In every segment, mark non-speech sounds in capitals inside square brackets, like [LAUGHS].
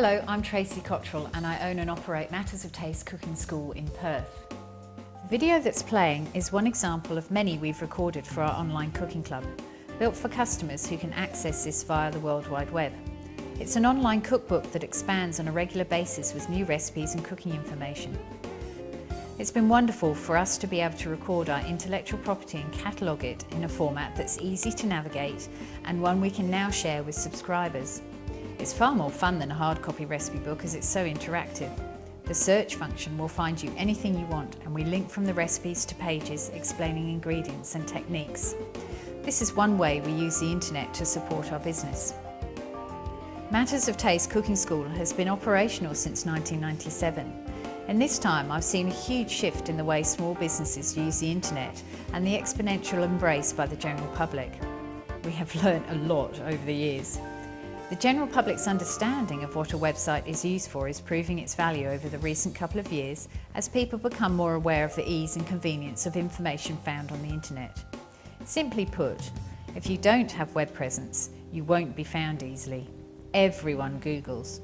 Hello, I'm Tracy Cottrell and I own and operate Matters of Taste Cooking School in Perth. The video that's playing is one example of many we've recorded for our online cooking club, built for customers who can access this via the World Wide Web. It's an online cookbook that expands on a regular basis with new recipes and cooking information. It's been wonderful for us to be able to record our intellectual property and catalogue it in a format that's easy to navigate and one we can now share with subscribers. It's far more fun than a hard copy recipe book as it's so interactive. The search function will find you anything you want and we link from the recipes to pages explaining ingredients and techniques. This is one way we use the internet to support our business. Matters of Taste Cooking School has been operational since 1997. and this time I've seen a huge shift in the way small businesses use the internet and the exponential embrace by the general public. We have learnt a lot over the years. The general public's understanding of what a website is used for is proving its value over the recent couple of years as people become more aware of the ease and convenience of information found on the internet. Simply put, if you don't have web presence, you won't be found easily. Everyone Googles.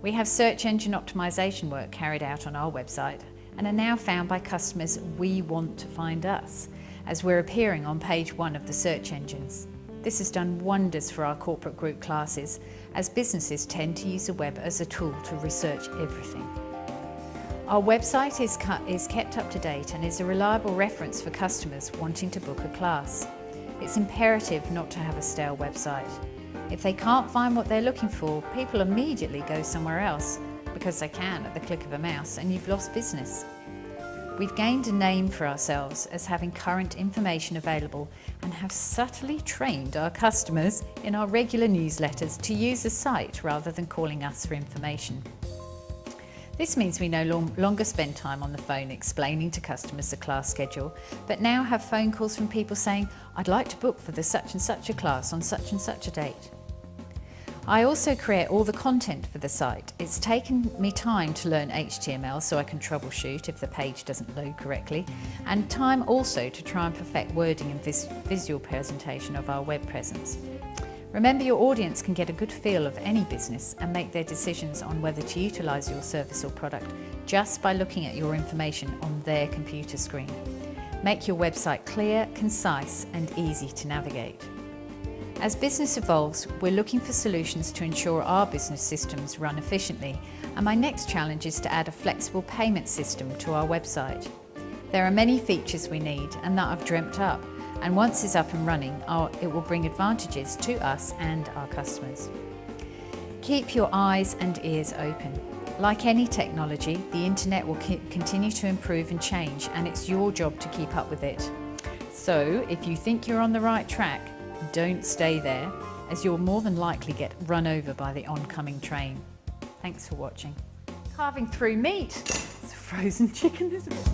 We have search engine optimization work carried out on our website and are now found by customers we want to find us, as we're appearing on page one of the search engines. This has done wonders for our corporate group classes as businesses tend to use the web as a tool to research everything. Our website is, is kept up to date and is a reliable reference for customers wanting to book a class. It's imperative not to have a stale website. If they can't find what they're looking for, people immediately go somewhere else because they can at the click of a mouse and you've lost business. We've gained a name for ourselves as having current information available and have subtly trained our customers in our regular newsletters to use the site rather than calling us for information. This means we no long, longer spend time on the phone explaining to customers the class schedule, but now have phone calls from people saying, I'd like to book for the such and such a class on such and such a date. I also create all the content for the site. It's taken me time to learn HTML so I can troubleshoot if the page doesn't load correctly, and time also to try and perfect wording and vis visual presentation of our web presence. Remember your audience can get a good feel of any business and make their decisions on whether to utilise your service or product just by looking at your information on their computer screen. Make your website clear, concise and easy to navigate. As business evolves, we're looking for solutions to ensure our business systems run efficiently, and my next challenge is to add a flexible payment system to our website. There are many features we need and that I've dreamt up, and once it's up and running, it will bring advantages to us and our customers. Keep your eyes and ears open. Like any technology, the internet will continue to improve and change, and it's your job to keep up with it. So, if you think you're on the right track, don't stay there as you'll more than likely get run over by the oncoming train. Thanks for watching. Carving through meat. It's a frozen [LAUGHS] chicken, isn't it?